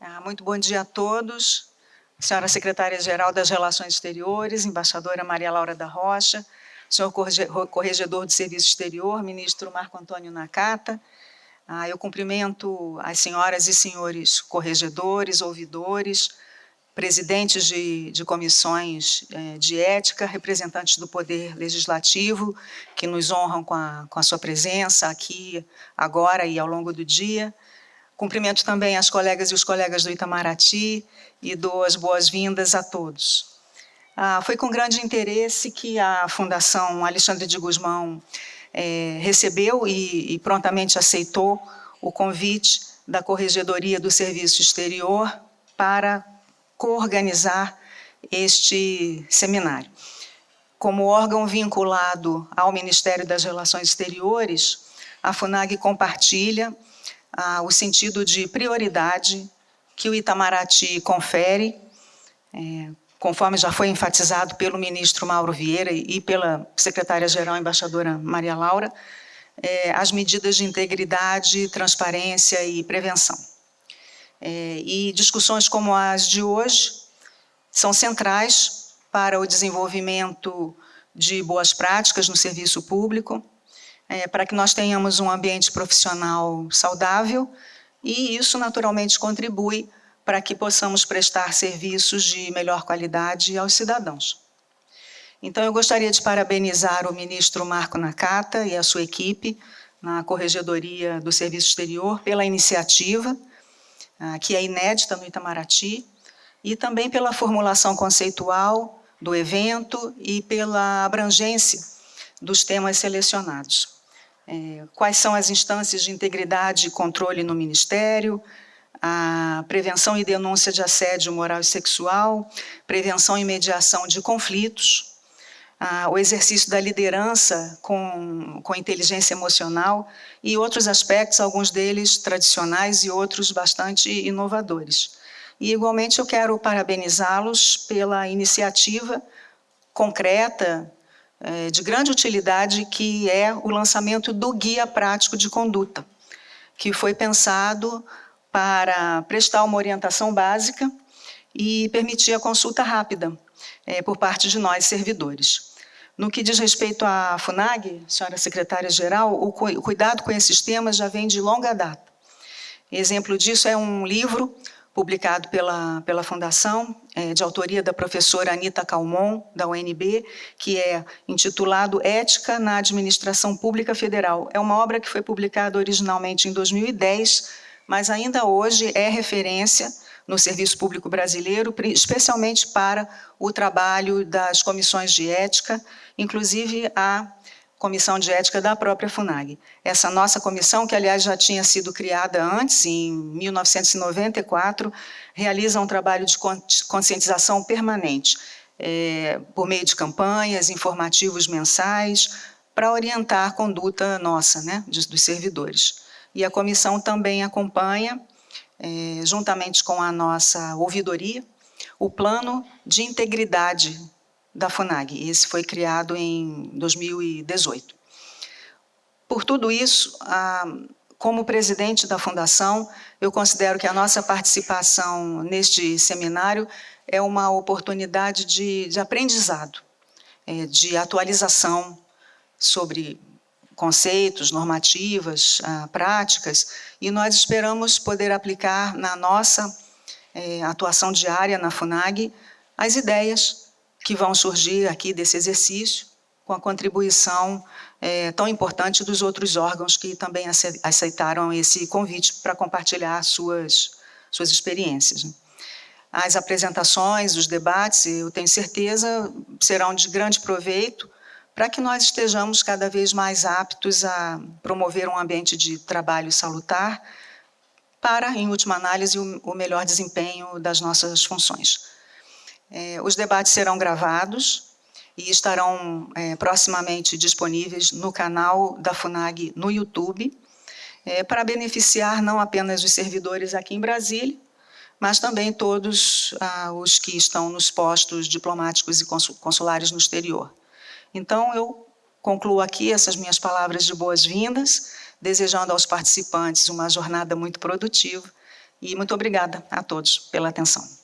Ah, muito bom dia a todos. Senhora Secretária-Geral das Relações Exteriores, Embaixadora Maria Laura da Rocha, senhor Corregedor do Serviço Exterior, Ministro Marco Antônio Nakata. Ah, eu cumprimento as senhoras e senhores corregedores, ouvidores, presidentes de, de comissões eh, de ética, representantes do Poder Legislativo, que nos honram com a, com a sua presença aqui, agora e ao longo do dia. Cumprimento também as colegas e os colegas do Itamaraty e dou as boas-vindas a todos. Ah, foi com grande interesse que a Fundação Alexandre de Guzmão eh, recebeu e, e prontamente aceitou o convite da Corregedoria do Serviço Exterior para coorganizar este seminário. Como órgão vinculado ao Ministério das Relações Exteriores, a FUNAG compartilha ah, o sentido de prioridade que o Itamaraty confere, é, conforme já foi enfatizado pelo ministro Mauro Vieira e pela secretária-geral embaixadora Maria Laura, é, as medidas de integridade, transparência e prevenção. É, e discussões como as de hoje são centrais para o desenvolvimento de boas práticas no serviço público, é, para que nós tenhamos um ambiente profissional saudável e isso naturalmente contribui para que possamos prestar serviços de melhor qualidade aos cidadãos. Então, eu gostaria de parabenizar o ministro Marco Nakata e a sua equipe na Corregedoria do Serviço Exterior pela iniciativa, ah, que é inédita no Itamaraty, e também pela formulação conceitual do evento e pela abrangência dos temas selecionados. É, quais são as instâncias de integridade e controle no Ministério, a prevenção e denúncia de assédio moral e sexual, prevenção e mediação de conflitos, ah, o exercício da liderança com, com inteligência emocional e outros aspectos, alguns deles tradicionais e outros bastante inovadores. E, igualmente, eu quero parabenizá-los pela iniciativa concreta, de grande utilidade, que é o lançamento do Guia Prático de Conduta, que foi pensado para prestar uma orientação básica e permitir a consulta rápida é, por parte de nós, servidores. No que diz respeito à FUNAG, senhora secretária-geral, o cuidado com esses temas já vem de longa data. Exemplo disso é um livro publicado pela, pela Fundação, é, de autoria da professora Anita Calmon, da UNB, que é intitulado Ética na Administração Pública Federal. É uma obra que foi publicada originalmente em 2010, mas ainda hoje é referência no serviço público brasileiro, especialmente para o trabalho das comissões de ética, inclusive a comissão de ética da própria FUNAG. Essa nossa comissão, que aliás já tinha sido criada antes, em 1994, realiza um trabalho de conscientização permanente, é, por meio de campanhas, informativos mensais, para orientar a conduta nossa, né, dos servidores. E a comissão também acompanha é, juntamente com a nossa ouvidoria, o plano de integridade da FUNAG. Esse foi criado em 2018. Por tudo isso, como presidente da Fundação, eu considero que a nossa participação neste seminário é uma oportunidade de, de aprendizado, é, de atualização sobre conceitos, normativas, ah, práticas, e nós esperamos poder aplicar na nossa eh, atuação diária na FUNAG as ideias que vão surgir aqui desse exercício, com a contribuição eh, tão importante dos outros órgãos que também aceitaram esse convite para compartilhar suas, suas experiências. As apresentações, os debates, eu tenho certeza, serão de grande proveito para que nós estejamos cada vez mais aptos a promover um ambiente de trabalho salutar para, em última análise, o melhor desempenho das nossas funções. É, os debates serão gravados e estarão é, proximamente disponíveis no canal da FUNAG no YouTube, é, para beneficiar não apenas os servidores aqui em Brasília, mas também todos ah, os que estão nos postos diplomáticos e consulares no exterior. Então, eu concluo aqui essas minhas palavras de boas-vindas, desejando aos participantes uma jornada muito produtiva E muito obrigada a todos pela atenção.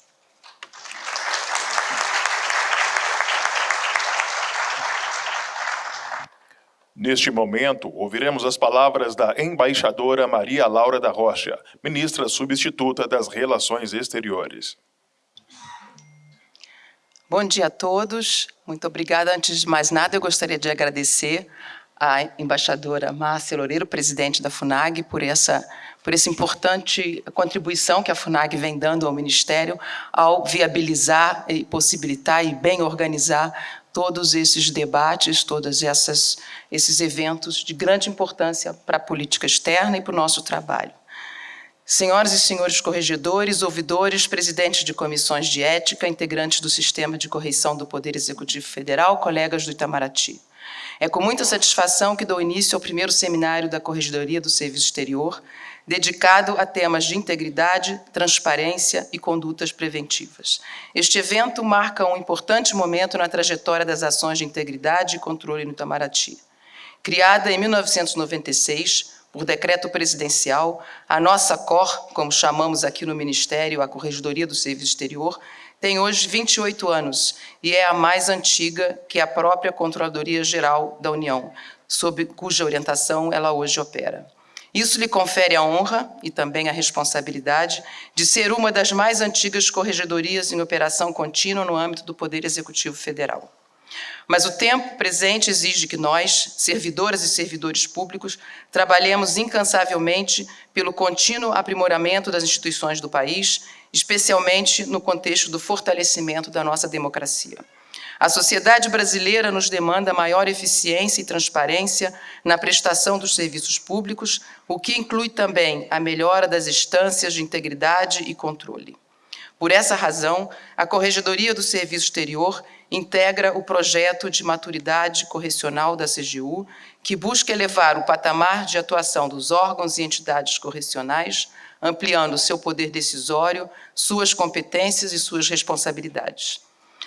Neste momento, ouviremos as palavras da embaixadora Maria Laura da Rocha, ministra substituta das Relações Exteriores. Bom dia a todos. Muito obrigada. Antes de mais nada, eu gostaria de agradecer à embaixadora Márcia Loureiro, presidente da FUNAG, por essa, por essa importante contribuição que a FUNAG vem dando ao Ministério ao viabilizar e possibilitar e bem organizar todos esses debates, todos essas, esses eventos de grande importância para a política externa e para o nosso trabalho. Senhoras e senhores corregedores, ouvidores, presidentes de comissões de ética, integrantes do Sistema de Correição do Poder Executivo Federal, colegas do Itamaraty. É com muita satisfação que dou início ao primeiro seminário da Corregedoria do Serviço Exterior, dedicado a temas de integridade, transparência e condutas preventivas. Este evento marca um importante momento na trajetória das ações de integridade e controle no Itamaraty. Criada em 1996, por decreto presidencial, a nossa COR, como chamamos aqui no Ministério, a Corregedoria do Serviço Exterior, tem hoje 28 anos e é a mais antiga que a própria Controladoria Geral da União, sob cuja orientação ela hoje opera. Isso lhe confere a honra e também a responsabilidade de ser uma das mais antigas corregedorias em operação contínua no âmbito do Poder Executivo Federal. Mas o tempo presente exige que nós, servidoras e servidores públicos, trabalhemos incansavelmente pelo contínuo aprimoramento das instituições do país, especialmente no contexto do fortalecimento da nossa democracia. A sociedade brasileira nos demanda maior eficiência e transparência na prestação dos serviços públicos, o que inclui também a melhora das instâncias de integridade e controle. Por essa razão, a Corregedoria do Serviço Exterior integra o projeto de maturidade correcional da CGU, que busca elevar o patamar de atuação dos órgãos e entidades correcionais, ampliando seu poder decisório, suas competências e suas responsabilidades.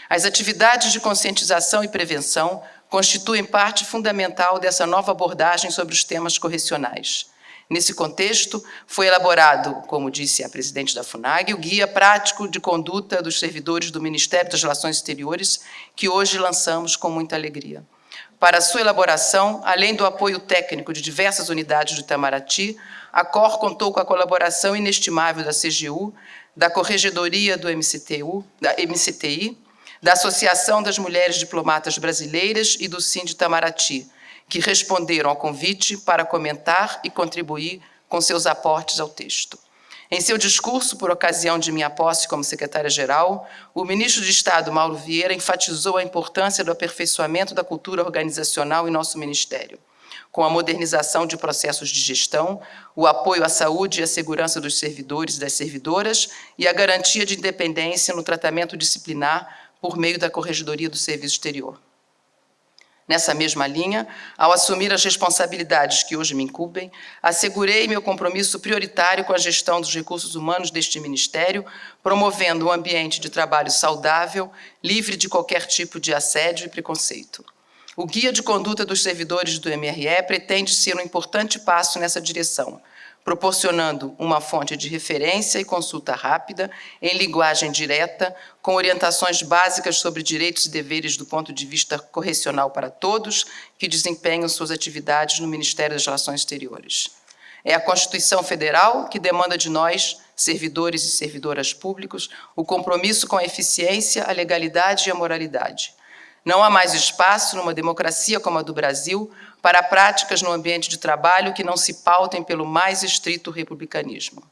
As atividades de conscientização e prevenção constituem parte fundamental dessa nova abordagem sobre os temas correcionais. Nesse contexto, foi elaborado, como disse a presidente da FUNAG, o Guia Prático de Conduta dos Servidores do Ministério das Relações Exteriores, que hoje lançamos com muita alegria. Para sua elaboração, além do apoio técnico de diversas unidades do Itamaraty, a COR contou com a colaboração inestimável da CGU, da Corregedoria do MCTU, da MCTI, da Associação das Mulheres Diplomatas Brasileiras e do Sind Itamaraty, que responderam ao convite para comentar e contribuir com seus aportes ao texto. Em seu discurso, por ocasião de minha posse como secretária-geral, o ministro de Estado, Mauro Vieira, enfatizou a importância do aperfeiçoamento da cultura organizacional em nosso ministério, com a modernização de processos de gestão, o apoio à saúde e à segurança dos servidores e das servidoras e a garantia de independência no tratamento disciplinar por meio da Corregedoria do Serviço Exterior. Nessa mesma linha, ao assumir as responsabilidades que hoje me incumbem, assegurei meu compromisso prioritário com a gestão dos recursos humanos deste Ministério, promovendo um ambiente de trabalho saudável, livre de qualquer tipo de assédio e preconceito. O Guia de Conduta dos Servidores do MRE pretende ser um importante passo nessa direção, proporcionando uma fonte de referência e consulta rápida, em linguagem direta, com orientações básicas sobre direitos e deveres do ponto de vista correcional para todos que desempenham suas atividades no Ministério das Relações Exteriores. É a Constituição Federal que demanda de nós, servidores e servidoras públicos, o compromisso com a eficiência, a legalidade e a moralidade. Não há mais espaço numa democracia como a do Brasil para práticas no ambiente de trabalho que não se pautem pelo mais estrito republicanismo.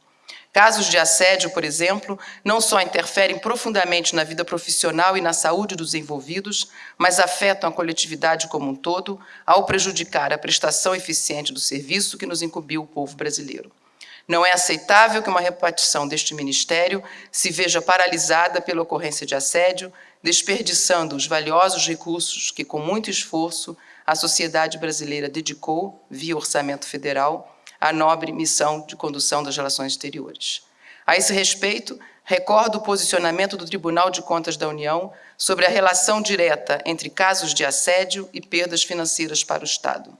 Casos de assédio, por exemplo, não só interferem profundamente na vida profissional e na saúde dos envolvidos, mas afetam a coletividade como um todo, ao prejudicar a prestação eficiente do serviço que nos incumbiu o povo brasileiro. Não é aceitável que uma repartição deste ministério se veja paralisada pela ocorrência de assédio, desperdiçando os valiosos recursos que, com muito esforço, a sociedade brasileira dedicou, via orçamento federal, à nobre missão de condução das relações exteriores. A esse respeito, recordo o posicionamento do Tribunal de Contas da União sobre a relação direta entre casos de assédio e perdas financeiras para o Estado.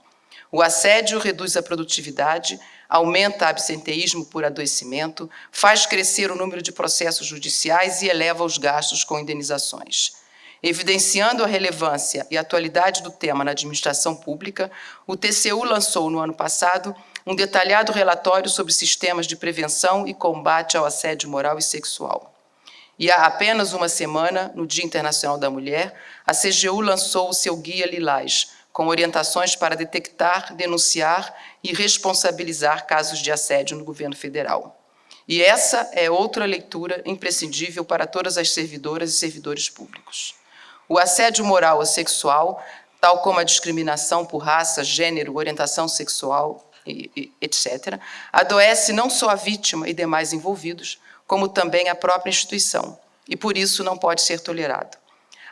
O assédio reduz a produtividade, aumenta absenteísmo por adoecimento, faz crescer o número de processos judiciais e eleva os gastos com indenizações. Evidenciando a relevância e atualidade do tema na administração pública, o TCU lançou no ano passado um detalhado relatório sobre sistemas de prevenção e combate ao assédio moral e sexual. E há apenas uma semana, no Dia Internacional da Mulher, a CGU lançou o seu Guia Lilás, com orientações para detectar, denunciar e responsabilizar casos de assédio no governo federal. E essa é outra leitura imprescindível para todas as servidoras e servidores públicos. O assédio moral ou sexual, tal como a discriminação por raça, gênero, orientação sexual, etc., adoece não só a vítima e demais envolvidos, como também a própria instituição, e por isso não pode ser tolerado.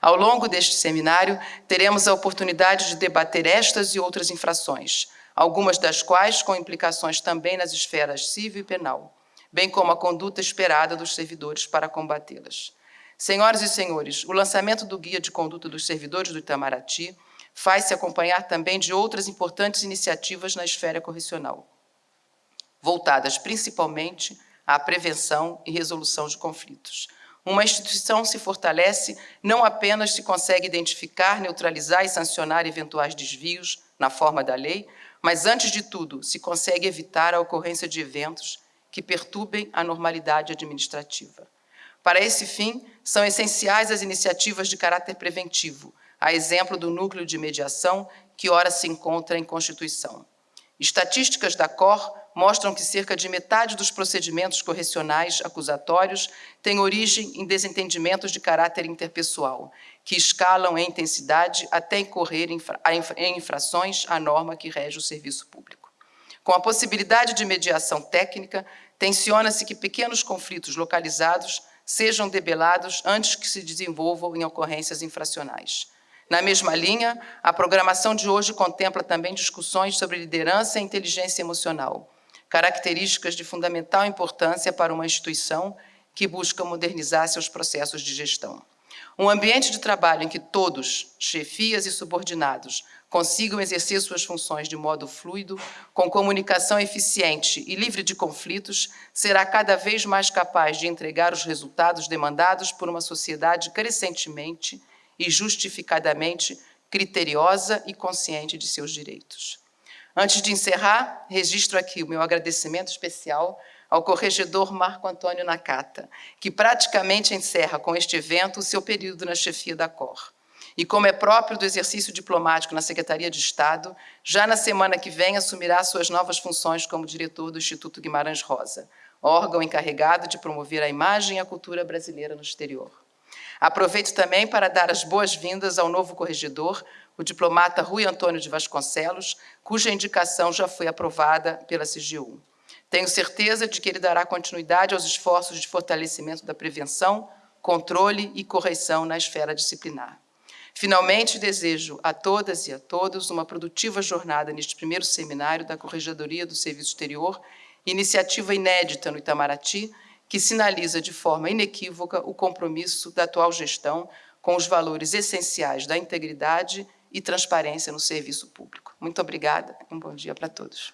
Ao longo deste seminário, teremos a oportunidade de debater estas e outras infrações, algumas das quais com implicações também nas esferas civil e penal, bem como a conduta esperada dos servidores para combatê-las. Senhoras e senhores, o lançamento do Guia de Conduta dos Servidores do Itamaraty faz-se acompanhar também de outras importantes iniciativas na esfera correcional, voltadas principalmente à prevenção e resolução de conflitos. Uma instituição se fortalece não apenas se consegue identificar, neutralizar e sancionar eventuais desvios na forma da lei, mas, antes de tudo, se consegue evitar a ocorrência de eventos que perturbem a normalidade administrativa. Para esse fim, são essenciais as iniciativas de caráter preventivo, a exemplo do núcleo de mediação, que ora se encontra em Constituição. Estatísticas da COR mostram que cerca de metade dos procedimentos correcionais acusatórios têm origem em desentendimentos de caráter interpessoal, que escalam em intensidade até incorrer em infrações à norma que rege o serviço público. Com a possibilidade de mediação técnica, tensiona-se que pequenos conflitos localizados sejam debelados antes que se desenvolvam em ocorrências infracionais. Na mesma linha, a programação de hoje contempla também discussões sobre liderança e inteligência emocional, características de fundamental importância para uma instituição que busca modernizar seus processos de gestão. Um ambiente de trabalho em que todos, chefias e subordinados, consigam exercer suas funções de modo fluido, com comunicação eficiente e livre de conflitos, será cada vez mais capaz de entregar os resultados demandados por uma sociedade crescentemente e justificadamente criteriosa e consciente de seus direitos. Antes de encerrar, registro aqui o meu agradecimento especial ao corregedor Marco Antônio Nakata, que praticamente encerra com este evento o seu período na chefia da COR. E como é próprio do exercício diplomático na Secretaria de Estado, já na semana que vem assumirá suas novas funções como diretor do Instituto Guimarães Rosa, órgão encarregado de promover a imagem e a cultura brasileira no exterior. Aproveito também para dar as boas-vindas ao novo corregedor, o diplomata Rui Antônio de Vasconcelos, cuja indicação já foi aprovada pela CGU. Tenho certeza de que ele dará continuidade aos esforços de fortalecimento da prevenção, controle e correção na esfera disciplinar. Finalmente, desejo a todas e a todos uma produtiva jornada neste primeiro seminário da Corregedoria do Serviço Exterior, iniciativa inédita no Itamaraty, que sinaliza de forma inequívoca o compromisso da atual gestão com os valores essenciais da integridade e transparência no serviço público. Muito obrigada um bom dia para todos.